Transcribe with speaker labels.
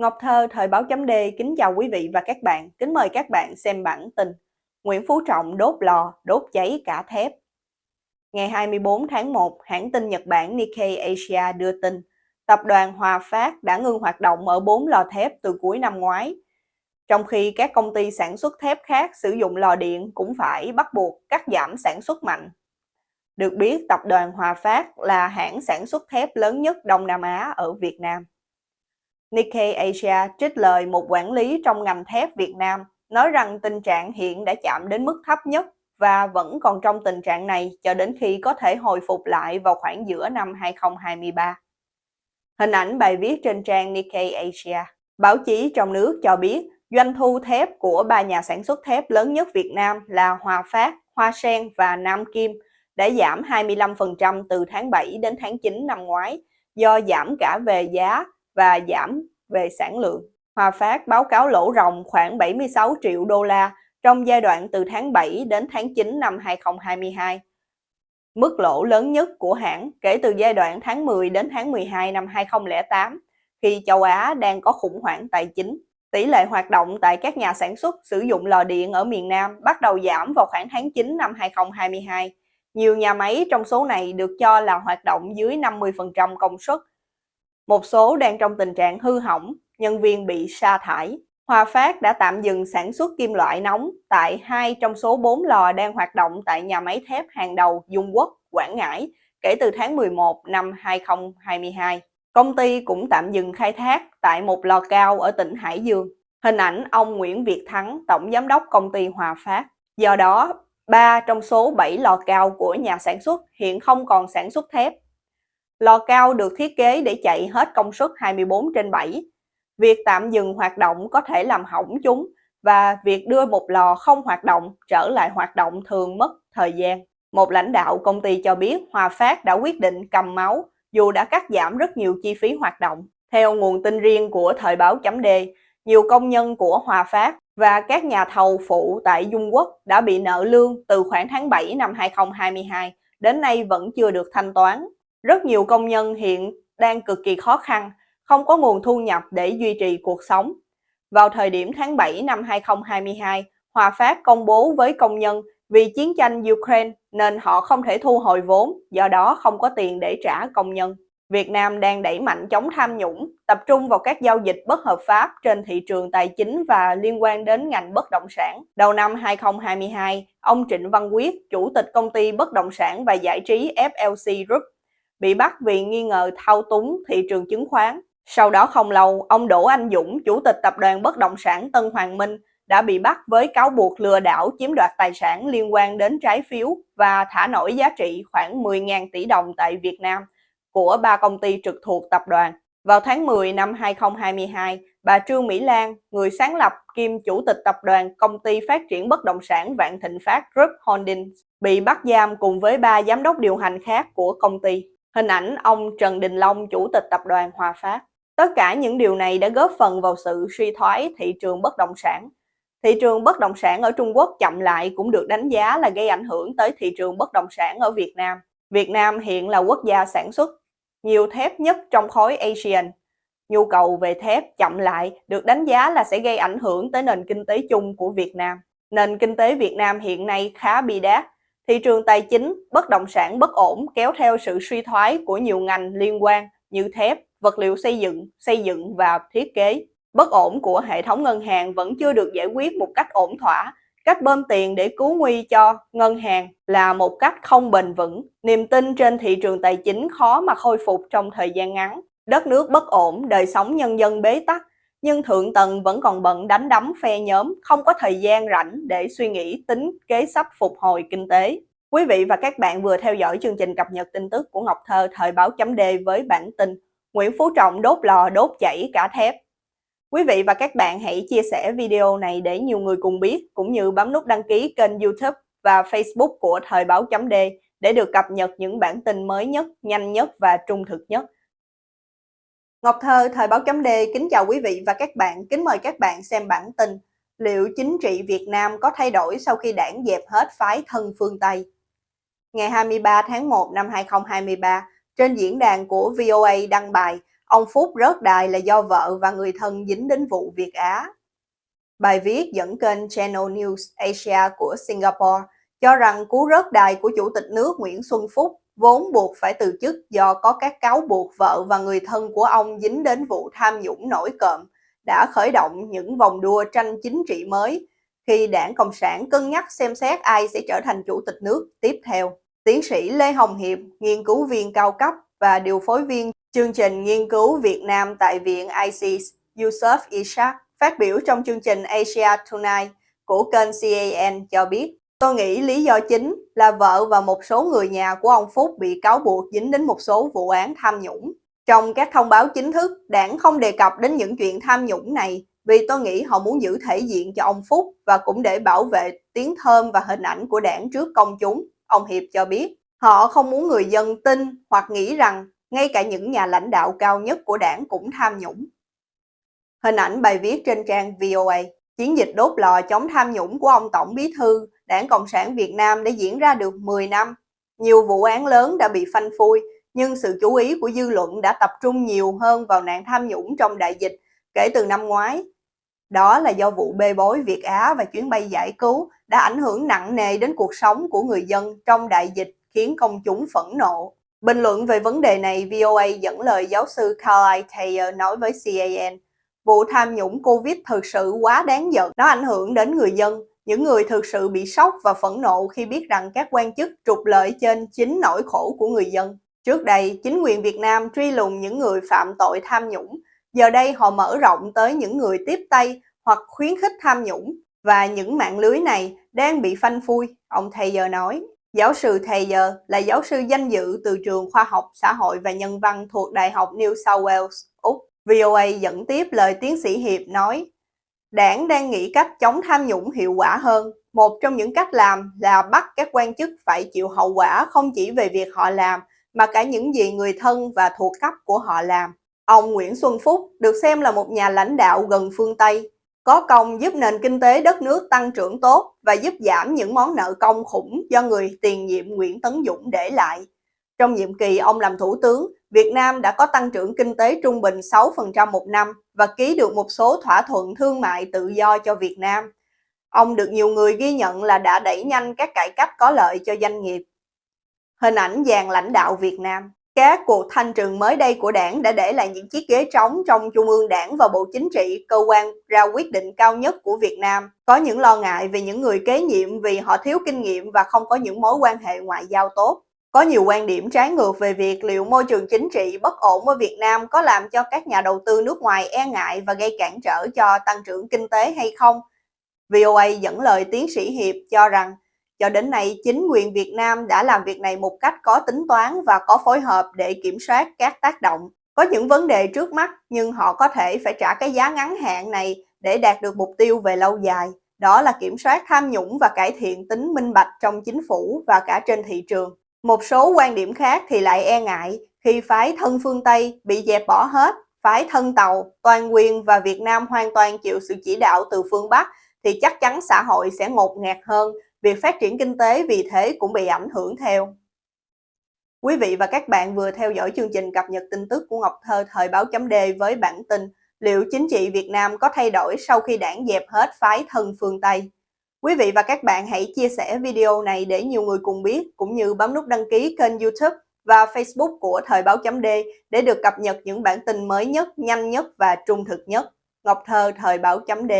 Speaker 1: Ngọc Thơ, Thời báo chấm D, kính chào quý vị và các bạn. Kính mời các bạn xem bản tin Nguyễn Phú Trọng đốt lò, đốt cháy cả thép. Ngày 24 tháng 1, hãng tin Nhật Bản Nikkei Asia đưa tin tập đoàn Hòa Phát đã ngưng hoạt động ở 4 lò thép từ cuối năm ngoái. Trong khi các công ty sản xuất thép khác sử dụng lò điện cũng phải bắt buộc cắt giảm sản xuất mạnh. Được biết, tập đoàn Hòa Phát là hãng sản xuất thép lớn nhất Đông Nam Á ở Việt Nam. Nikkei Asia trích lời một quản lý trong ngành thép Việt Nam nói rằng tình trạng hiện đã chạm đến mức thấp nhất và vẫn còn trong tình trạng này cho đến khi có thể hồi phục lại vào khoảng giữa năm 2023. Hình ảnh bài viết trên trang Nikkei Asia. Báo chí trong nước cho biết doanh thu thép của ba nhà sản xuất thép lớn nhất Việt Nam là Hòa Phát, Hoa Sen và Nam Kim đã giảm 25% từ tháng 7 đến tháng 9 năm ngoái do giảm cả về giá và giảm về sản lượng. Hòa Phát báo cáo lỗ ròng khoảng 76 triệu đô la trong giai đoạn từ tháng 7 đến tháng 9 năm 2022. Mức lỗ lớn nhất của hãng kể từ giai đoạn tháng 10 đến tháng 12 năm 2008 khi châu Á đang có khủng hoảng tài chính. Tỷ lệ hoạt động tại các nhà sản xuất sử dụng lò điện ở miền Nam bắt đầu giảm vào khoảng tháng 9 năm 2022. Nhiều nhà máy trong số này được cho là hoạt động dưới 50% công suất một số đang trong tình trạng hư hỏng, nhân viên bị sa thải. Hòa Phát đã tạm dừng sản xuất kim loại nóng tại hai trong số 4 lò đang hoạt động tại nhà máy thép hàng đầu Dung Quốc, Quảng Ngãi kể từ tháng 11 năm 2022. Công ty cũng tạm dừng khai thác tại một lò cao ở tỉnh Hải Dương. Hình ảnh ông Nguyễn Việt Thắng, Tổng Giám đốc công ty Hòa Phát. Do đó, 3 trong số 7 lò cao của nhà sản xuất hiện không còn sản xuất thép Lò cao được thiết kế để chạy hết công suất 24 trên 7. Việc tạm dừng hoạt động có thể làm hỏng chúng và việc đưa một lò không hoạt động trở lại hoạt động thường mất thời gian. Một lãnh đạo công ty cho biết Hòa Phát đã quyết định cầm máu dù đã cắt giảm rất nhiều chi phí hoạt động. Theo nguồn tin riêng của Thời báo chấm D, nhiều công nhân của Hòa Phát và các nhà thầu phụ tại Dung Quốc đã bị nợ lương từ khoảng tháng 7 năm 2022 đến nay vẫn chưa được thanh toán. Rất nhiều công nhân hiện đang cực kỳ khó khăn, không có nguồn thu nhập để duy trì cuộc sống. Vào thời điểm tháng 7 năm 2022, Hòa Phát công bố với công nhân vì chiến tranh Ukraine nên họ không thể thu hồi vốn, do đó không có tiền để trả công nhân. Việt Nam đang đẩy mạnh chống tham nhũng, tập trung vào các giao dịch bất hợp pháp trên thị trường tài chính và liên quan đến ngành bất động sản. Đầu năm 2022, ông Trịnh Văn Quyết, chủ tịch công ty bất động sản và giải trí FLC Group, bị bắt vì nghi ngờ thao túng thị trường chứng khoán. Sau đó không lâu, ông Đỗ Anh Dũng, chủ tịch tập đoàn bất động sản Tân Hoàng Minh, đã bị bắt với cáo buộc lừa đảo chiếm đoạt tài sản liên quan đến trái phiếu và thả nổi giá trị khoảng 10.000 tỷ đồng tại Việt Nam của ba công ty trực thuộc tập đoàn. Vào tháng 10 năm 2022, bà Trương Mỹ Lan, người sáng lập kiêm chủ tịch tập đoàn công ty phát triển bất động sản Vạn Thịnh Phát Group Holdings, bị bắt giam cùng với ba giám đốc điều hành khác của công ty. Hình ảnh ông Trần Đình Long, chủ tịch tập đoàn Hòa Phát. Tất cả những điều này đã góp phần vào sự suy thoái thị trường bất động sản. Thị trường bất động sản ở Trung Quốc chậm lại cũng được đánh giá là gây ảnh hưởng tới thị trường bất động sản ở Việt Nam. Việt Nam hiện là quốc gia sản xuất nhiều thép nhất trong khối ASEAN. Nhu cầu về thép chậm lại được đánh giá là sẽ gây ảnh hưởng tới nền kinh tế chung của Việt Nam. Nền kinh tế Việt Nam hiện nay khá bi đát Thị trường tài chính, bất động sản bất ổn kéo theo sự suy thoái của nhiều ngành liên quan như thép, vật liệu xây dựng, xây dựng và thiết kế. Bất ổn của hệ thống ngân hàng vẫn chưa được giải quyết một cách ổn thỏa. Cách bơm tiền để cứu nguy cho ngân hàng là một cách không bền vững. Niềm tin trên thị trường tài chính khó mà khôi phục trong thời gian ngắn. Đất nước bất ổn, đời sống nhân dân bế tắc, nhưng thượng tầng vẫn còn bận đánh đấm phe nhóm, không có thời gian rảnh để suy nghĩ tính kế sách phục hồi kinh tế. Quý vị và các bạn vừa theo dõi chương trình cập nhật tin tức của Ngọc Thơ thời báo chấm D với bản tin Nguyễn Phú Trọng đốt lò đốt chảy cả thép. Quý vị và các bạn hãy chia sẻ video này để nhiều người cùng biết, cũng như bấm nút đăng ký kênh youtube và facebook của thời báo chấm D để được cập nhật những bản tin mới nhất, nhanh nhất và trung thực nhất. Ngọc Thơ, Thời báo chấm D kính chào quý vị và các bạn, kính mời các bạn xem bản tin Liệu chính trị Việt Nam có thay đổi sau khi đảng dẹp hết phái thân phương Tây? Ngày 23 tháng 1 năm 2023, trên diễn đàn của VOA đăng bài, ông Phúc rớt đài là do vợ và người thân dính đến vụ Việt Á. Bài viết dẫn kênh Channel News Asia của Singapore cho rằng cú rớt đài của Chủ tịch nước Nguyễn Xuân Phúc vốn buộc phải từ chức do có các cáo buộc vợ và người thân của ông dính đến vụ tham nhũng nổi cộm, đã khởi động những vòng đua tranh chính trị mới khi đảng Cộng sản cân nhắc xem xét ai sẽ trở thành chủ tịch nước tiếp theo. Tiến sĩ Lê Hồng Hiệp, nghiên cứu viên cao cấp và điều phối viên chương trình nghiên cứu Việt Nam tại Viện isis Yusuf Ishak, phát biểu trong chương trình Asia Tonight của kênh CAN cho biết Tôi nghĩ lý do chính là vợ và một số người nhà của ông Phúc bị cáo buộc dính đến một số vụ án tham nhũng. Trong các thông báo chính thức, đảng không đề cập đến những chuyện tham nhũng này vì tôi nghĩ họ muốn giữ thể diện cho ông Phúc và cũng để bảo vệ tiếng thơm và hình ảnh của đảng trước công chúng, ông Hiệp cho biết. Họ không muốn người dân tin hoặc nghĩ rằng ngay cả những nhà lãnh đạo cao nhất của đảng cũng tham nhũng. Hình ảnh bài viết trên trang VOA Chiến dịch đốt lò chống tham nhũng của ông Tổng Bí Thư Đảng Cộng sản Việt Nam đã diễn ra được 10 năm. Nhiều vụ án lớn đã bị phanh phui, nhưng sự chú ý của dư luận đã tập trung nhiều hơn vào nạn tham nhũng trong đại dịch kể từ năm ngoái. Đó là do vụ bê bối Việt Á và chuyến bay giải cứu đã ảnh hưởng nặng nề đến cuộc sống của người dân trong đại dịch khiến công chúng phẫn nộ. Bình luận về vấn đề này, VOA dẫn lời giáo sư Carly Taylor nói với CAN, vụ tham nhũng Covid thực sự quá đáng giận, nó ảnh hưởng đến người dân, những người thực sự bị sốc và phẫn nộ khi biết rằng các quan chức trục lợi trên chính nỗi khổ của người dân. Trước đây, chính quyền Việt Nam truy lùng những người phạm tội tham nhũng. Giờ đây họ mở rộng tới những người tiếp tay hoặc khuyến khích tham nhũng. Và những mạng lưới này đang bị phanh phui, ông thầy giờ nói. Giáo sư thầy giờ là giáo sư danh dự từ trường khoa học, xã hội và nhân văn thuộc Đại học New South Wales, Úc. VOA dẫn tiếp lời tiến sĩ Hiệp nói, Đảng đang nghĩ cách chống tham nhũng hiệu quả hơn. Một trong những cách làm là bắt các quan chức phải chịu hậu quả không chỉ về việc họ làm, mà cả những gì người thân và thuộc cấp của họ làm. Ông Nguyễn Xuân Phúc được xem là một nhà lãnh đạo gần phương Tây, có công giúp nền kinh tế đất nước tăng trưởng tốt và giúp giảm những món nợ công khủng do người tiền nhiệm Nguyễn Tấn Dũng để lại. Trong nhiệm kỳ ông làm thủ tướng, Việt Nam đã có tăng trưởng kinh tế trung bình 6% một năm và ký được một số thỏa thuận thương mại tự do cho Việt Nam. Ông được nhiều người ghi nhận là đã đẩy nhanh các cải cách có lợi cho doanh nghiệp. Hình ảnh dàn lãnh đạo Việt Nam Các cuộc thanh trừng mới đây của đảng đã để lại những chiếc ghế trống trong Trung ương đảng và Bộ Chính trị, cơ quan ra quyết định cao nhất của Việt Nam. Có những lo ngại về những người kế nhiệm vì họ thiếu kinh nghiệm và không có những mối quan hệ ngoại giao tốt. Có nhiều quan điểm trái ngược về việc liệu môi trường chính trị bất ổn ở Việt Nam có làm cho các nhà đầu tư nước ngoài e ngại và gây cản trở cho tăng trưởng kinh tế hay không. VOA dẫn lời tiến sĩ Hiệp cho rằng, cho đến nay chính quyền Việt Nam đã làm việc này một cách có tính toán và có phối hợp để kiểm soát các tác động. Có những vấn đề trước mắt, nhưng họ có thể phải trả cái giá ngắn hạn này để đạt được mục tiêu về lâu dài. Đó là kiểm soát tham nhũng và cải thiện tính minh bạch trong chính phủ và cả trên thị trường. Một số quan điểm khác thì lại e ngại khi phái thân phương Tây bị dẹp bỏ hết, phái thân Tàu, toàn quyền và Việt Nam hoàn toàn chịu sự chỉ đạo từ phương Bắc thì chắc chắn xã hội sẽ ngột ngạt hơn, việc phát triển kinh tế vì thế cũng bị ảnh hưởng theo. Quý vị và các bạn vừa theo dõi chương trình cập nhật tin tức của Ngọc Thơ thời báo chấm D với bản tin Liệu chính trị Việt Nam có thay đổi sau khi đảng dẹp hết phái thân phương Tây? Quý vị và các bạn hãy chia sẻ video này để nhiều người cùng biết, cũng như bấm nút đăng ký kênh youtube và Facebook của Thời báo chấm D để được cập nhật những bản tin mới nhất, nhanh nhất và trung thực nhất. Ngọc Thơ Thời báo chấm D